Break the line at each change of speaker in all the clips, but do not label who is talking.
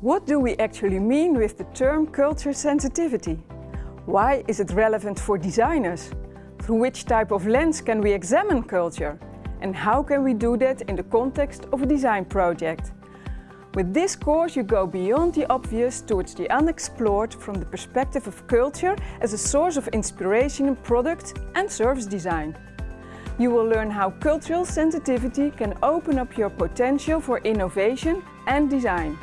What do we actually mean with the term culture sensitivity? Why is it relevant for designers? Through which type of lens can we examine culture? And how can we do that in the context of a design project? With this course you go beyond the obvious towards the unexplored from the perspective of culture as a source of inspiration in product and service design. You will learn how cultural sensitivity can open up your potential for innovation and design.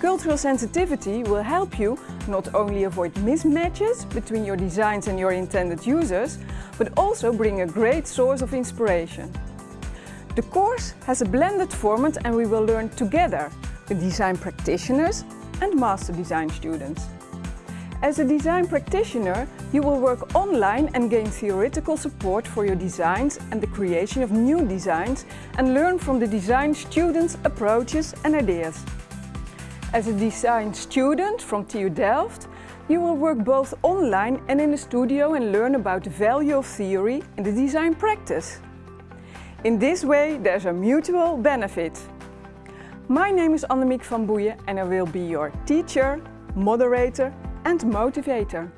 Cultural sensitivity will help you not only avoid mismatches between your designs and your intended users, but also bring a great source of inspiration. The course has a blended format and we will learn together, the design practitioners and master design students. As a design practitioner, you will work online and gain theoretical support for your designs and the creation of new designs and learn from the design students' approaches and ideas. As a design student from TU Delft, you will work both online and in the studio and learn about the value of theory in the design practice. In this way, there's a mutual benefit. My name is Annemiek van Boeijen and I will be your teacher, moderator and motivator.